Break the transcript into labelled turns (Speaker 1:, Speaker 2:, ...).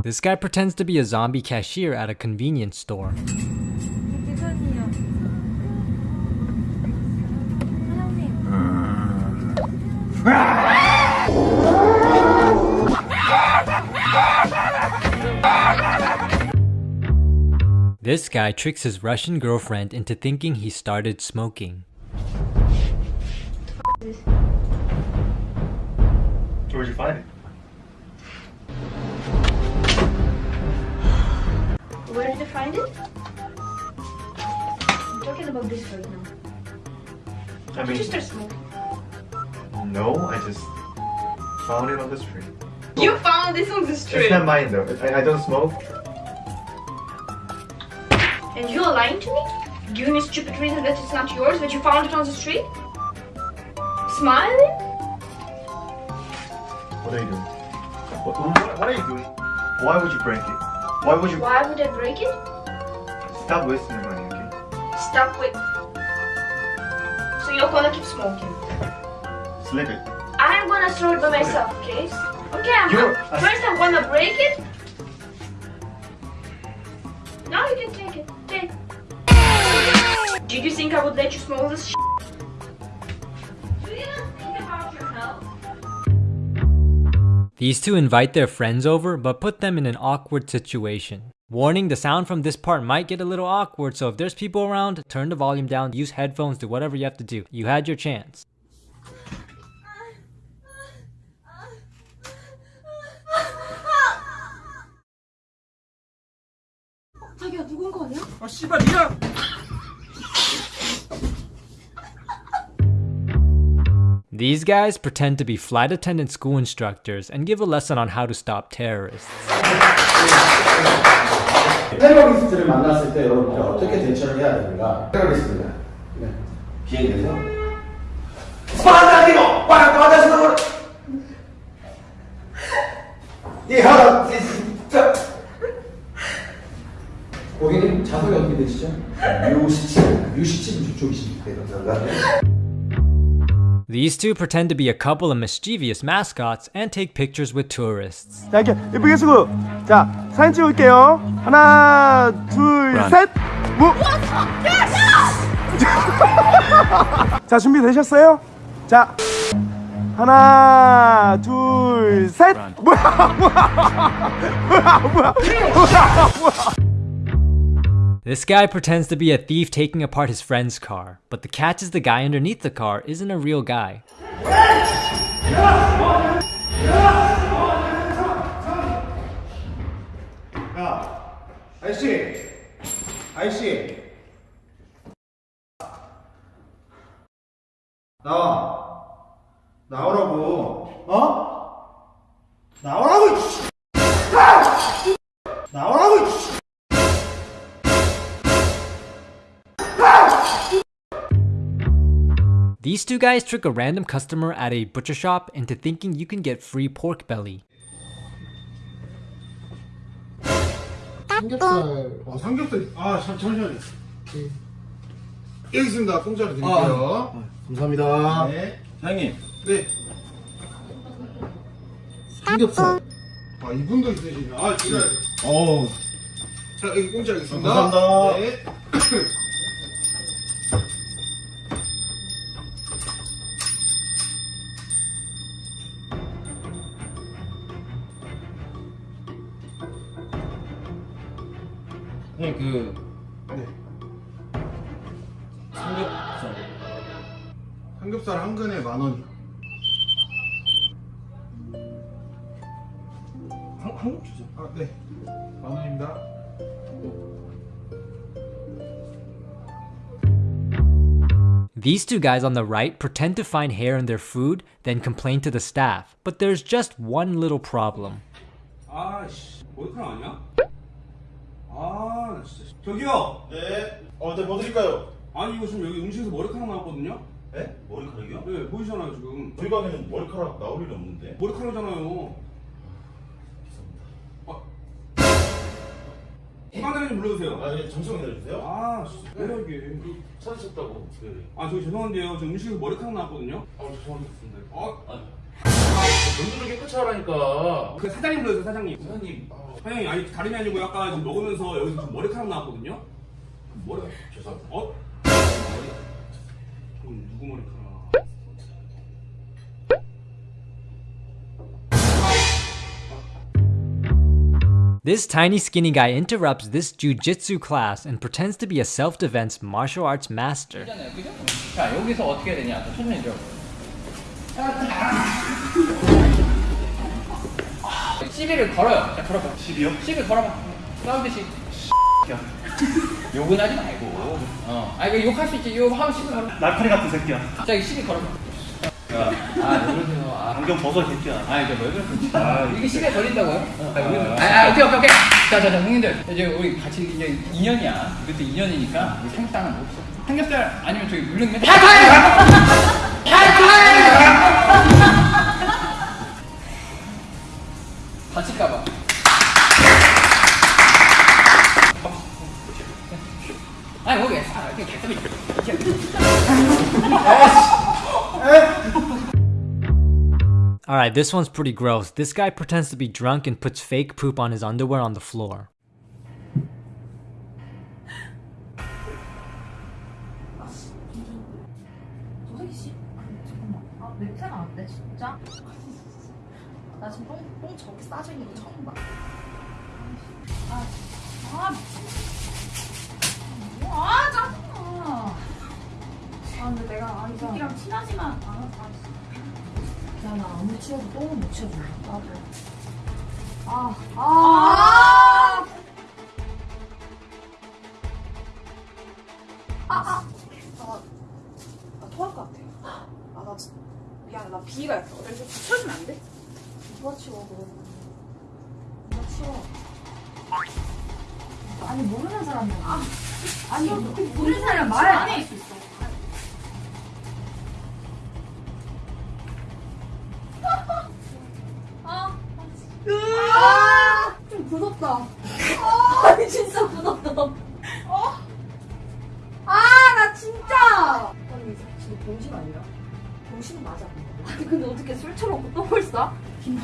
Speaker 1: Mm-hmm. This guy pretends to be a zombie cashier at a convenience store. This guy tricks his Russian girlfriend into thinking he started smoking.
Speaker 2: Where'd you find it?
Speaker 3: Find it? I'm talking about this right now.
Speaker 2: I
Speaker 3: Did
Speaker 2: mean,
Speaker 3: you start smoking?
Speaker 2: no, I just found it on the street.
Speaker 3: You found this on the street.
Speaker 2: It's not mine though. I, I don't smoke.
Speaker 3: And you're lying to me? Giving me stupid reason that it's not yours, but you found it on the street? Smiling?
Speaker 2: What are you doing? What, what, what are you doing? Why would you break it? Why would you
Speaker 3: Why would I break it?
Speaker 2: stop wasting your money? Okay.
Speaker 3: Stop with. So you're gonna keep smoking.
Speaker 2: Slip it.
Speaker 3: I'm gonna throw it by myself, okay? Okay, I'm
Speaker 2: You're-
Speaker 3: first I'm gonna break it. Now you can take it. Take. Did you think I would let you smoke this?
Speaker 1: These two invite their friends over, but put them in an awkward situation. Warning, the sound from this part might get a little awkward, so if there's people around, turn the volume down, use headphones, do whatever you have to do. You had your chance.
Speaker 3: 자기야 누군 거 아니야?
Speaker 4: 아 씨발 니가
Speaker 1: These guys pretend to be flight attendant school instructors and give a lesson on how to stop terrorists.
Speaker 5: 테러리스트를 만났을 때 여러분들 어떻게 대처를 해야 됩니까? 테러리스트입니다. 네. 비행기에서 스파르타기모! 빠르빠르 이 하라 진짜 고객님 자석이 어떻게 되시죠? U17 U17 저쪽이십니까? 감사합니다.
Speaker 1: These two pretend to be a couple of mischievous mascots and take pictures with tourists.
Speaker 4: 자 이렇게 예쁘게 쓰고 자 사진 찍을게요 하나 둘셋 무... 자 준비되셨어요? 자 하나 둘셋 뭐야 뭐야 뭐야 뭐야
Speaker 1: This guy pretends to be a thief taking apart his friend's car, but the catch is the guy underneath the car isn't a real guy.
Speaker 5: 야, 아저씨, 아저씨, 나와, 나오라고, 어? 나오라고, 이씨. 아! 나오라고,
Speaker 1: These two guys trick a random customer at a butcher shop into thinking you can get free pork belly.
Speaker 6: 삼겹살. 아 삼겹살. 아 잠, 잠시만요. 여기 있습니다. 공짜로 드릴게요.
Speaker 5: 감사합니다.
Speaker 6: 네.
Speaker 5: 사장님,
Speaker 6: 네.
Speaker 5: 삼겹살.
Speaker 6: 아 이분도 있으시네. 아 진짜.
Speaker 5: 어우,
Speaker 6: 자 여기 공짜 있습니다.
Speaker 5: 감사합니다.
Speaker 6: 네.
Speaker 5: 형님 그
Speaker 6: 네.
Speaker 5: 삼겹살.
Speaker 6: 삼겹살 한 근에 만 원이요.
Speaker 5: 한, 한국 주죠.
Speaker 6: 아 네. 만 원입니다.
Speaker 1: These two guys on the right pretend to find hair in their food, then complain to the staff. But there's just one little problem.
Speaker 4: 아씨 머리카락 아니야? 아 나 진짜 저기요
Speaker 5: 네. 어, 네, 뭐 드릴까요?
Speaker 4: 아니 이거 지금 여기 음식에서 머리카락 나왔거든요?
Speaker 5: 네? 머리카락이요?
Speaker 4: 네 보이잖아요 지금
Speaker 5: 저희 가게는 머리카락 나올 일이 없는데.
Speaker 4: 머리카락이잖아요 아 사장님 좀 불러주세요
Speaker 5: 아, 예, 잠시만 기다려주세요.
Speaker 4: 아 진짜 뭐야 이게
Speaker 5: 찾으셨다고. 네.
Speaker 4: 아 저기 죄송한데요 지금 음식에서 머리카락 나왔거든요
Speaker 5: 아, 죄송합니다.
Speaker 4: 아
Speaker 5: 아,
Speaker 7: 눈물을 깨끗이 하라니까.
Speaker 8: 그 사장님 불러주세요 사장님
Speaker 7: 사장님, 아,
Speaker 8: 사장님 아니 다름이 아니고 아까 지금 먹으면서 여기서 좀 머리카락 나왔거든요
Speaker 7: 뭐래? 죄송합니다.
Speaker 8: 어? 그럼 누구 머리카락
Speaker 1: This tiny skinny guy interrupts this jujitsu class and pretends to be a self-defense martial arts master.
Speaker 7: 자, 여기서 어떻게 해야 되냐? 시비를 걸어요. 자, 걸어봐.
Speaker 2: 시비요?
Speaker 7: 시비 걸어봐. 싸우듯이. 욕은 하지 말고. 어. 아, 이거 욕할 수 있지. 욕 하면 시비 걸어.
Speaker 2: 날파리 같은 새끼야.
Speaker 7: 자, 이 시비 걸어봐. 아, 왜 그러세요? 아,
Speaker 2: 안경 벗어 새끼야.
Speaker 7: 아, 이제 왜 그러세요? 아, 이게 시비에 걸린다고요? 아, 아, 아, 오케이, 오케이, 오케이. 자, 자, 자, 형님들. 이제 우리 같이 이제 2년이야. 이것도 2년이니까 우리 삼겹살은 뭐 없어. 삼겹살 아니면 저기 물냉면. 다칠까
Speaker 1: Alright, this one's pretty gross. This guy pretends to be drunk and puts fake poop on his underwear on the floor.
Speaker 9: 있잖아 아무 치워도 똥은 못 치워줘 나도 아아 아. 아. 아, 아. 아, 나 토할 것 같아. 아, 나 미안, 나 비가 있어. 그래서 치워주면 안 돼? 누가 치워, 그러면. 누가 치워. 아니, 모르는 사람이야. 아, 아니, 모르는 사람 말할 수 있어. 굳었다. 아, 진짜 굳었다. 어? 아, 나 진짜! 아니, 진짜 병신 아니야? 병신 맞아. 아니, 근데 어떻게 술 처먹고 똥을 싸? 김